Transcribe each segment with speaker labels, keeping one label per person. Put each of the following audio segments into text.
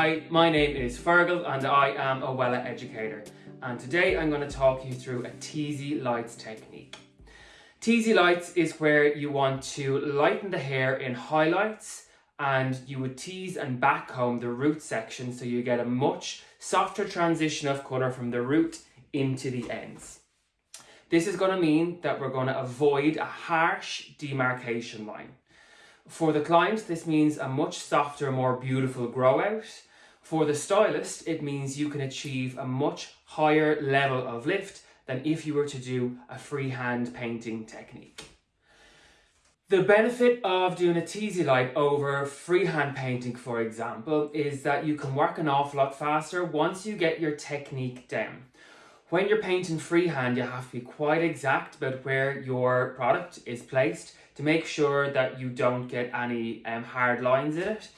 Speaker 1: Hi, my name is Fergal and I am a Wella educator and today I'm going to talk you through a teasy lights technique. Teasy lights is where you want to lighten the hair in highlights and you would tease and backcomb the root section so you get a much softer transition of colour from the root into the ends. This is going to mean that we're going to avoid a harsh demarcation line. For the client, this means a much softer, more beautiful grow out. For the stylist, it means you can achieve a much higher level of lift than if you were to do a freehand painting technique. The benefit of doing a teasy light over freehand painting, for example, is that you can work an awful lot faster once you get your technique down. When you're painting freehand, you have to be quite exact about where your product is placed to make sure that you don't get any um, hard lines in it.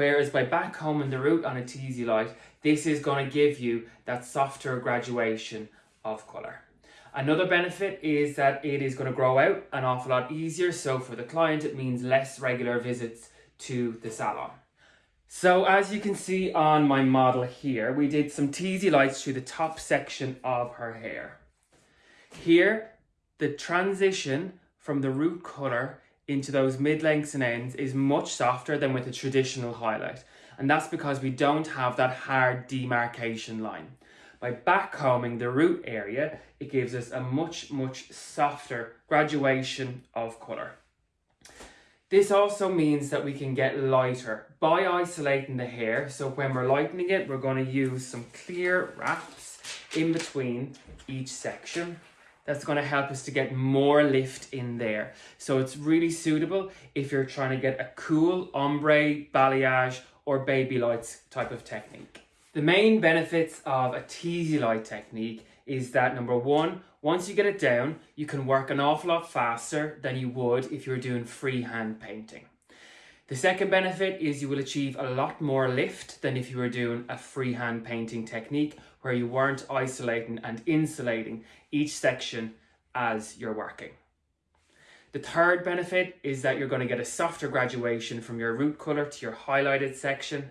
Speaker 1: Whereas by backcombing the root on a teasy light, this is going to give you that softer graduation of colour. Another benefit is that it is going to grow out an awful lot easier. So for the client, it means less regular visits to the salon. So as you can see on my model here, we did some teasy lights through the top section of her hair. Here, the transition from the root colour into those mid-lengths and ends is much softer than with a traditional highlight. And that's because we don't have that hard demarcation line. By backcombing the root area, it gives us a much, much softer graduation of colour. This also means that we can get lighter by isolating the hair. So when we're lightening it, we're going to use some clear wraps in between each section. That's going to help us to get more lift in there. So it's really suitable if you're trying to get a cool ombre, balayage or baby lights type of technique. The main benefits of a teasy light technique is that number one, once you get it down, you can work an awful lot faster than you would if you were doing freehand painting. The second benefit is you will achieve a lot more lift than if you were doing a freehand painting technique where you weren't isolating and insulating each section as you're working. The third benefit is that you're going to get a softer graduation from your root colour to your highlighted section.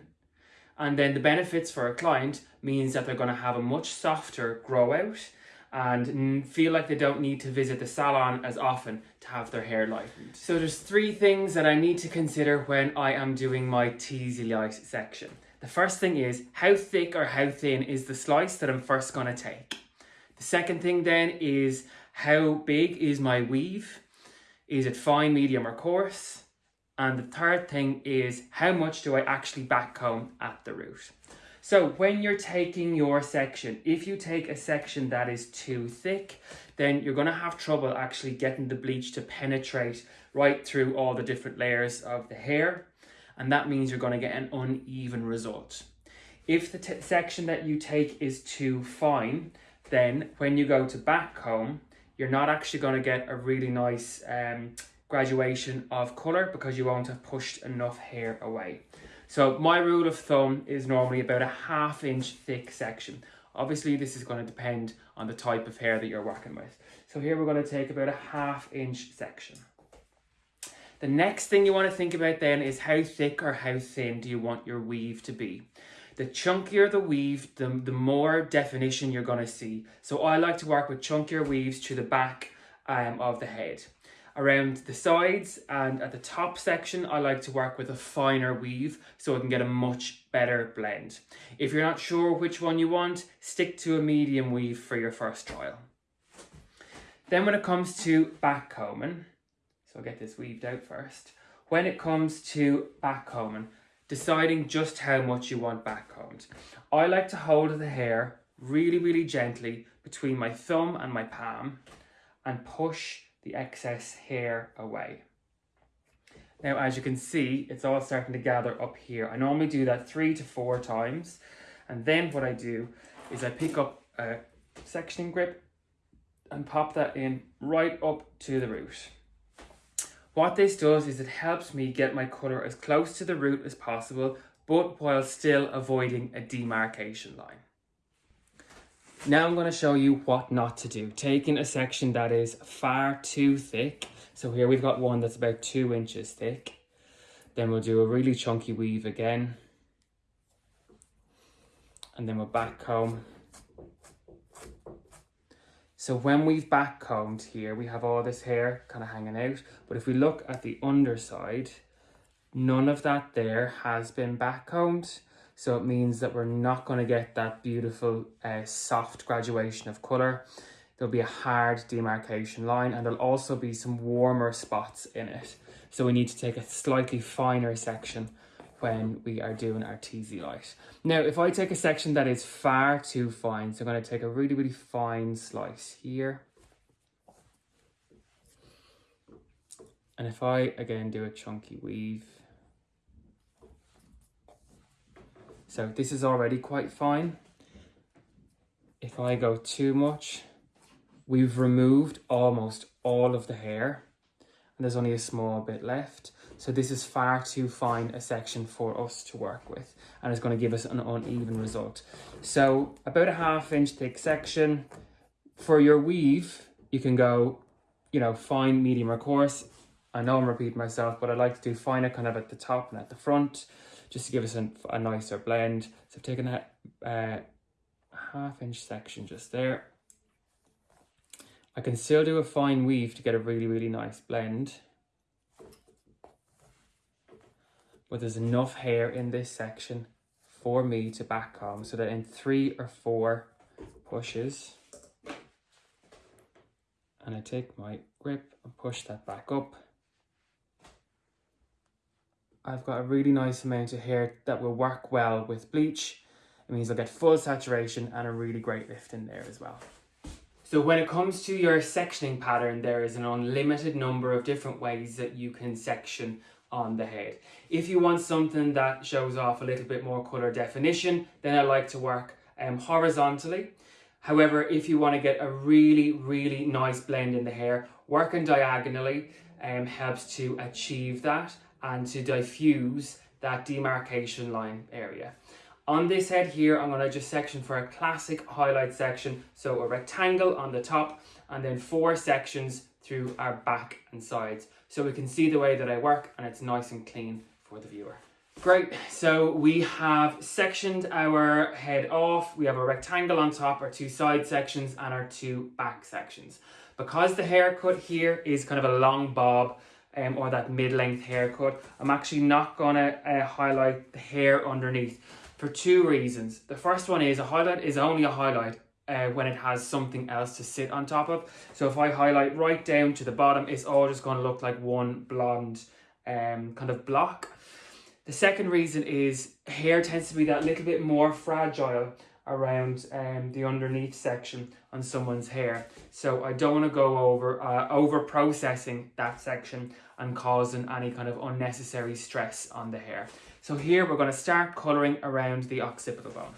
Speaker 1: And then the benefits for a client means that they're going to have a much softer grow out and feel like they don't need to visit the salon as often to have their hair lightened. So there's three things that I need to consider when I am doing my teasy light section. The first thing is how thick or how thin is the slice that I'm first going to take. The second thing then is how big is my weave? Is it fine, medium or coarse? And the third thing is how much do I actually backcomb at the root? So when you're taking your section, if you take a section that is too thick, then you're going to have trouble actually getting the bleach to penetrate right through all the different layers of the hair. And that means you're going to get an uneven result. If the section that you take is too fine, then when you go to back comb, you're not actually going to get a really nice um, graduation of colour because you won't have pushed enough hair away. So my rule of thumb is normally about a half inch thick section. Obviously this is going to depend on the type of hair that you're working with. So here we're going to take about a half inch section. The next thing you want to think about then is how thick or how thin do you want your weave to be. The chunkier the weave, the, the more definition you're going to see. So I like to work with chunkier weaves to the back um, of the head. Around the sides and at the top section, I like to work with a finer weave so I can get a much better blend. If you're not sure which one you want, stick to a medium weave for your first trial. Then when it comes to back combing, I'll get this weaved out first. When it comes to back combing, deciding just how much you want backcombed. I like to hold the hair really, really gently between my thumb and my palm and push the excess hair away. Now, as you can see, it's all starting to gather up here. I normally do that three to four times. And then what I do is I pick up a sectioning grip and pop that in right up to the root. What this does is it helps me get my colour as close to the root as possible, but while still avoiding a demarcation line. Now I'm going to show you what not to do. Taking a section that is far too thick. So here we've got one that's about two inches thick. Then we'll do a really chunky weave again. and then we'll back comb. So when we've back combed here, we have all this hair kind of hanging out. But if we look at the underside, none of that there has been back combed. So it means that we're not going to get that beautiful uh, soft graduation of colour. There'll be a hard demarcation line and there'll also be some warmer spots in it. So we need to take a slightly finer section when we are doing our teasy light. Now, if I take a section that is far too fine, so I'm going to take a really, really fine slice here. And if I, again, do a chunky weave. So this is already quite fine. If I go too much, we've removed almost all of the hair and there's only a small bit left. So this is far too fine a section for us to work with and it's going to give us an uneven result. So about a half inch thick section. For your weave, you can go, you know, fine, medium or coarse. I know I'm repeating myself, but I like to do finer kind of at the top and at the front just to give us a, a nicer blend. So I've taken a uh, half inch section just there. I can still do a fine weave to get a really, really nice blend. but there's enough hair in this section for me to back comb so that in three or four pushes and I take my grip and push that back up. I've got a really nice amount of hair that will work well with bleach. It means I'll get full saturation and a really great lift in there as well so when it comes to your sectioning pattern, there is an unlimited number of different ways that you can section on the head. If you want something that shows off a little bit more color definition, then I like to work um, horizontally. However, if you want to get a really, really nice blend in the hair, working diagonally um, helps to achieve that and to diffuse that demarcation line area. On this head here, I'm to just section for a classic highlight section. So a rectangle on the top and then four sections through our back and sides so we can see the way that I work and it's nice and clean for the viewer. Great, so we have sectioned our head off. We have a rectangle on top, our two side sections and our two back sections. Because the haircut here is kind of a long bob um, or that mid-length haircut, I'm actually not gonna uh, highlight the hair underneath for two reasons. The first one is a highlight is only a highlight uh, when it has something else to sit on top of. So if I highlight right down to the bottom, it's all just going to look like one blonde um, kind of block. The second reason is hair tends to be that little bit more fragile around um, the underneath section on someone's hair. So I don't want to go over uh, over processing that section and causing any kind of unnecessary stress on the hair. So here we're going to start colouring around the occipital bone.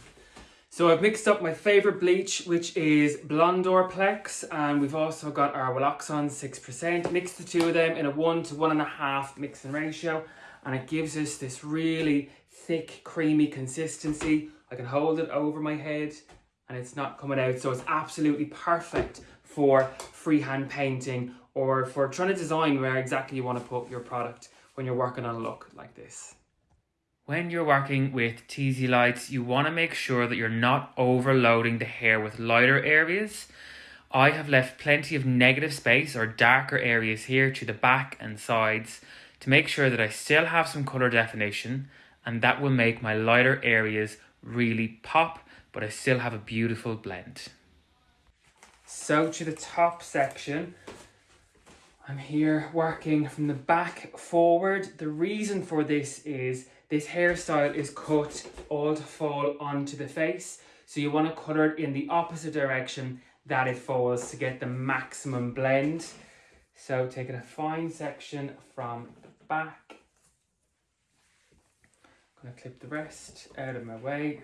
Speaker 1: So I've mixed up my favourite bleach, which is Blondor Plex, and we've also got our Welloxon 6%. Mix the two of them in a one to one and a half mixing ratio, and it gives us this really thick, creamy consistency. I can hold it over my head and it's not coming out, so it's absolutely perfect for freehand painting or for trying to design where exactly you want to put your product when you're working on a look like this. When you're working with teasy lights, you want to make sure that you're not overloading the hair with lighter areas. I have left plenty of negative space or darker areas here to the back and sides to make sure that I still have some colour definition and that will make my lighter areas really pop but I still have a beautiful blend. So to the top section, I'm here working from the back forward. The reason for this is this hairstyle is cut all to fall onto the face. So you want to color it in the opposite direction that it falls to get the maximum blend. So taking a fine section from the back. I'm going to clip the rest out of my way.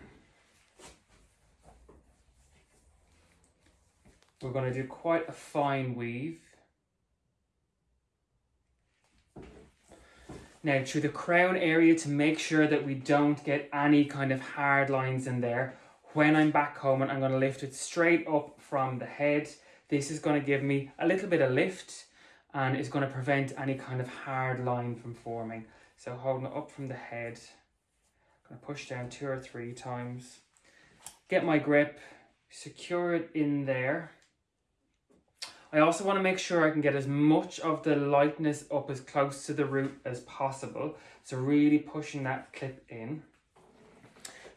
Speaker 1: We're going to do quite a fine weave. Now to the crown area to make sure that we don't get any kind of hard lines in there. When I'm back home and I'm going to lift it straight up from the head. This is going to give me a little bit of lift and is going to prevent any kind of hard line from forming. So holding it up from the head, I'm going to push down two or three times get my grip, secure it in there. I also want to make sure I can get as much of the lightness up as close to the root as possible. So really pushing that clip in.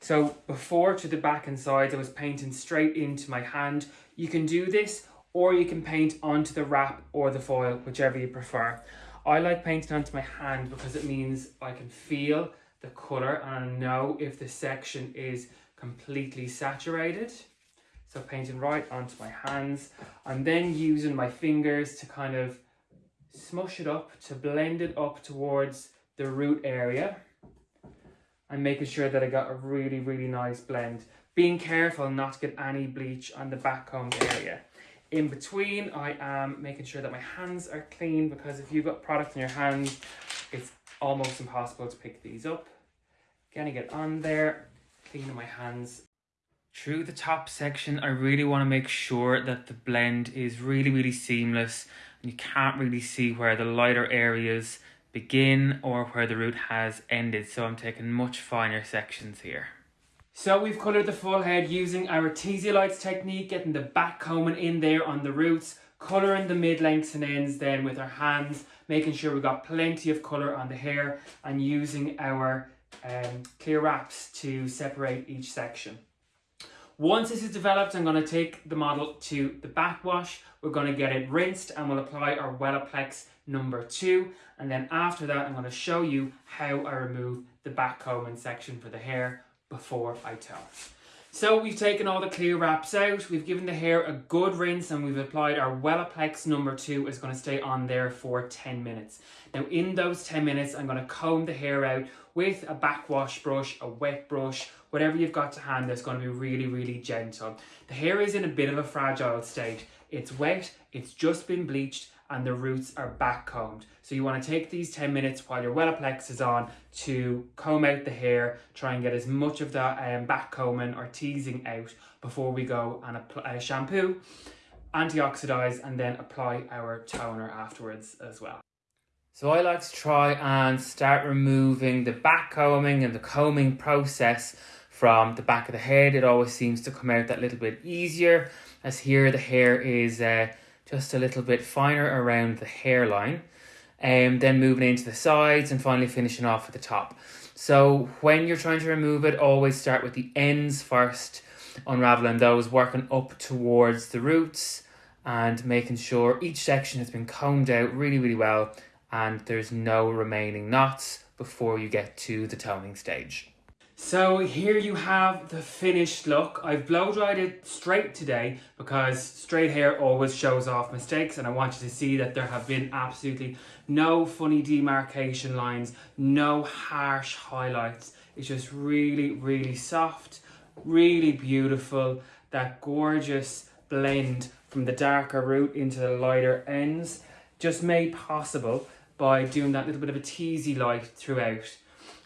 Speaker 1: So before to the back and sides, I was painting straight into my hand. You can do this or you can paint onto the wrap or the foil, whichever you prefer. I like painting onto my hand because it means I can feel the colour and I know if the section is completely saturated. So painting right onto my hands. I'm then using my fingers to kind of smush it up, to blend it up towards the root area. And making sure that I got a really, really nice blend. Being careful not to get any bleach on the backcomb area. In between, I am making sure that my hands are clean because if you've got product in your hands, it's almost impossible to pick these up. Getting it on there, cleaning my hands through the top section, I really want to make sure that the blend is really, really seamless. And you can't really see where the lighter areas begin or where the root has ended. So I'm taking much finer sections here. So we've coloured the full head using our Lights technique, getting the back combing in there on the roots, colouring the mid-lengths and ends then with our hands, making sure we've got plenty of colour on the hair and using our um, clear wraps to separate each section. Once this is developed, I'm going to take the model to the backwash. We're going to get it rinsed and we'll apply our Wellaplex number two. And then after that, I'm going to show you how I remove the back combing section for the hair before I tow. So we've taken all the clear wraps out, we've given the hair a good rinse and we've applied our Wellaplex number two is going to stay on there for 10 minutes. Now in those 10 minutes I'm going to comb the hair out with a backwash brush, a wet brush, whatever you've got to hand that's going to be really really gentle. The hair is in a bit of a fragile state. It's wet, it's just been bleached and the roots are back combed. So you want to take these 10 minutes while your Wellaplex is on to comb out the hair, try and get as much of that um, back combing or teasing out before we go and apply uh, shampoo, antioxidize and then apply our toner afterwards as well. So I like to try and start removing the back combing and the combing process from the back of the head. It always seems to come out that little bit easier as here the hair is uh, just a little bit finer around the hairline. And um, then moving into the sides and finally finishing off at the top. So when you're trying to remove it, always start with the ends first, unraveling those, working up towards the roots and making sure each section has been combed out really, really well and there's no remaining knots before you get to the toning stage. So here you have the finished look. I've blow dried it straight today because straight hair always shows off mistakes and I want you to see that there have been absolutely no funny demarcation lines, no harsh highlights. It's just really, really soft, really beautiful. That gorgeous blend from the darker root into the lighter ends just made possible by doing that little bit of a teasy light throughout.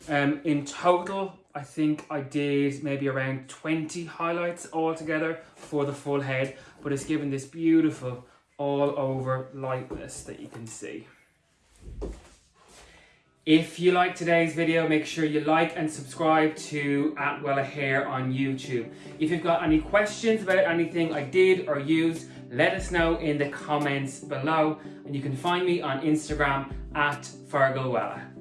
Speaker 1: Um, in total, I think I did maybe around 20 highlights altogether for the full head, but it's given this beautiful all over lightness that you can see. If you like today's video, make sure you like and subscribe to At Wella Hair on YouTube. If you've got any questions about anything I did or used, let us know in the comments below. And you can find me on Instagram at Fergal Wella.